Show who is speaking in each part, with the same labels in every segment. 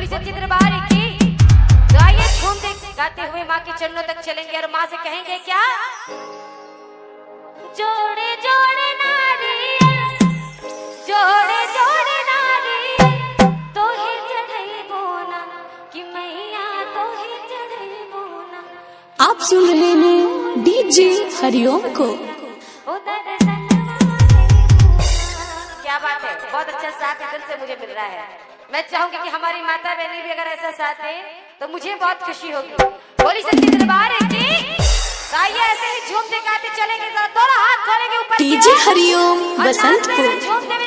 Speaker 1: बोली सच्ची दरबार की तो आइए झूम गाते हुए माँ के चरणों तक चलेंगे और माँ से कहेंगे क्या? जोड़े जोड़े नारियल जोड़े जोड़े नारियल तो ही चढ़ई बोना कि मैया तो ही चढ़ई बोना
Speaker 2: आप सुन रहे हैं डीजे हरिओम को।
Speaker 1: क्या बात है? बहुत अच्छा साथ दिल से मुझे मिल रहा है। मैं चाहूँगी कि हमारी माता बहनें भी अगर ऐसा साथ दें तो मुझे बहुत खुशी होगी। बोली सच्ची दरबार है की आइए ऐसे ही झूमते गाते चलेंगे जरा दोनों हाथ खोलेंगे ऊपर
Speaker 2: डीजे हरिओम
Speaker 1: बसंत झूमते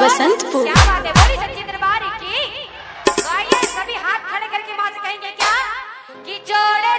Speaker 2: बसंतपुर।
Speaker 1: क्या बात है? बोली सच्ची दरबार की। तो आइए सभी हाथ खड़े करके माँ से कहेंगे क्या? कि जोड़े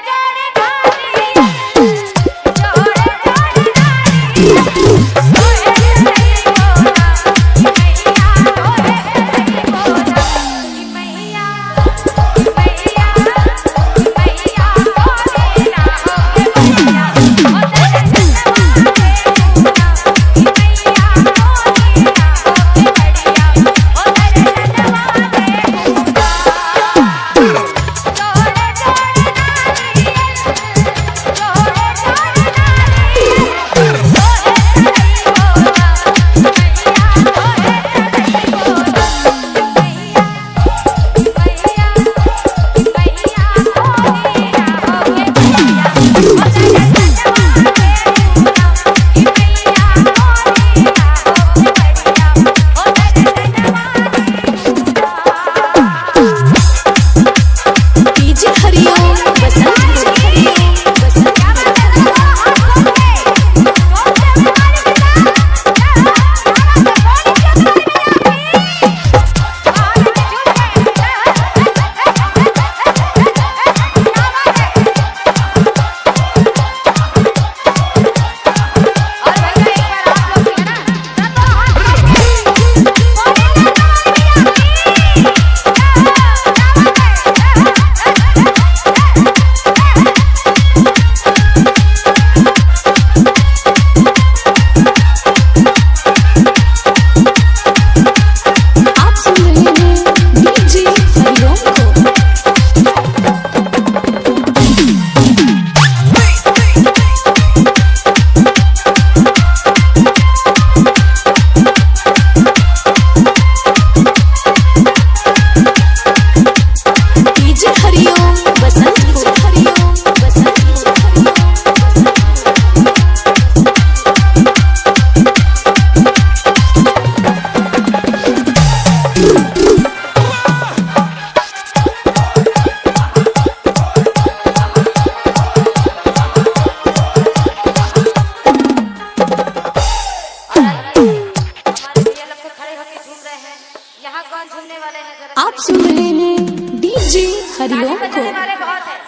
Speaker 2: हरिओम
Speaker 1: को बजाने वाले बहुत हैं।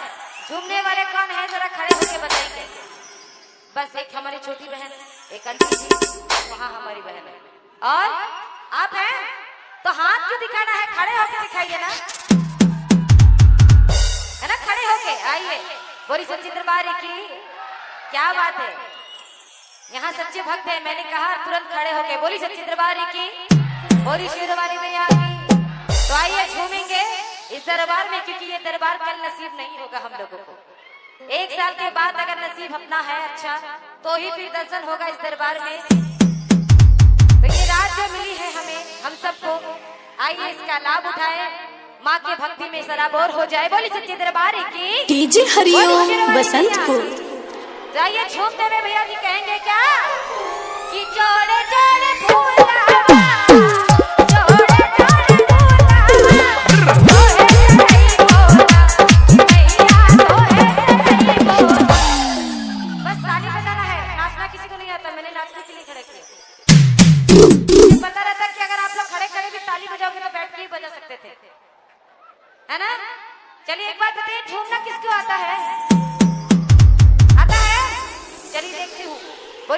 Speaker 1: झूमने वाले कौन है? जरा खड़े होके बताएँगे बस एक हमारी छोटी बहन एक जी वहाँ हमारी बहन है। और आप हैं? तो हाथ क्यों दिखाना है? खड़े होके दिखाइए ना। है ना? खड़े होके आइए। बोली सच्ची दरबार की। क्या बात है? यहाँ सच्चे भक्त है मैंने कहा तुरंत खड़े होके बोली सच्ची दरबार की। बोली शेरवाली में की। तो आइए झूमेंगे इस दरबार में क्योंकि ये दरबार कल नसीब नहीं होगा हम लोगों को। एक साल के बाद अगर नसीब अपना है अच्छा तो ही फिर दर्शन होगा इस दरबार में। तो ये रात जो मिली है हमें हम सबको आइए इसका लाभ उठाएँ। माँ के भक्ति में सराबोर हो जाए। बोली सच्चे दरबार की?
Speaker 2: हरिओम बसंतपुर।
Speaker 1: जाइए झूमते हुए भैया जी कहेंगे क्या? कि जोड़े जोड़े फूला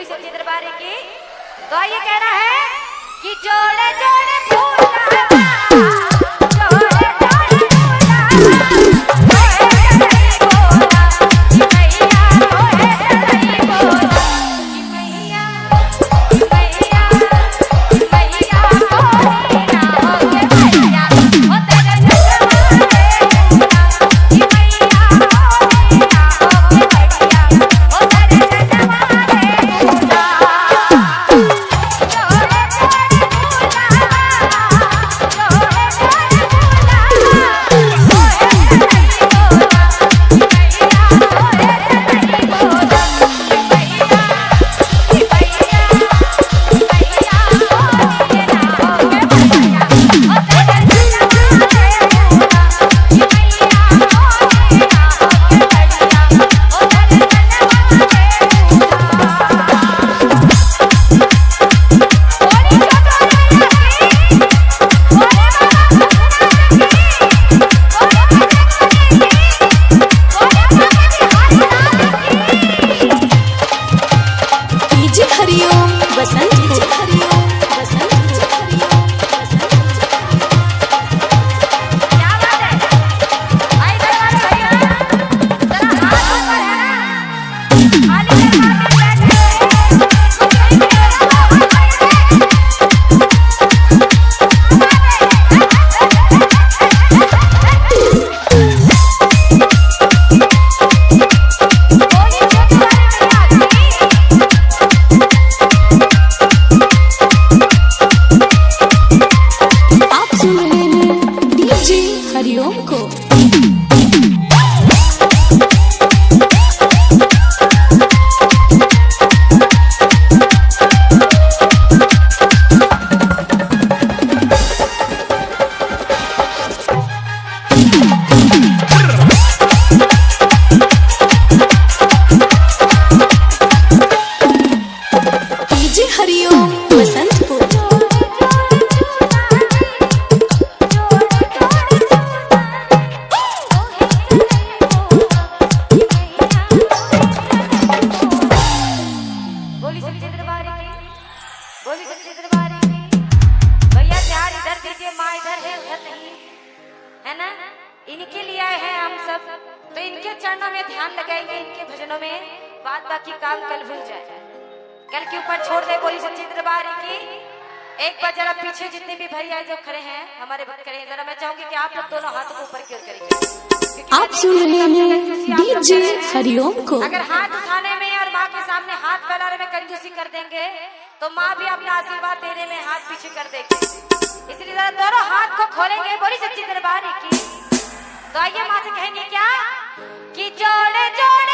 Speaker 1: बोली चित्र बारे की। तो ये कहना है कि जोड़े जोड़े फूला
Speaker 2: हरिओम
Speaker 1: भैया ध्यान इधर दीजिए माँ इधर है उधर नहीं। है ना? इनके लिए आए हैं हम सब। तो इनके चरणों में ध्यान लगाएँगे इनके भजनों में बात बाकी काम कल भूल जाए। कल के ऊपर छोड़ दे बोली सच्ची दरबार की एक बार जरा पीछे जितने भी भैया जो खड़े हैं हमारे भक्त खड़े हैं जरा मैं चाहूँगी कि आप लोग दोनों हाथों को ऊपर की ओर करेंगे
Speaker 2: आप सुन रहे हैं डीजे हरिओम को।
Speaker 1: अगर हाथ उठाने में और माँ के सामने हाथ फैलाने में कंजूसी कर देंगे तो माँ भी अपना आशीर्वाद देने में हाथ पीछे कर देगी। इसलिए जरा दोनों हाथ को खोलेंगे, बोली सच्ची दरबारी की। तो आइए माँ से कहेंगे क्या? कि जोड़े जोड़े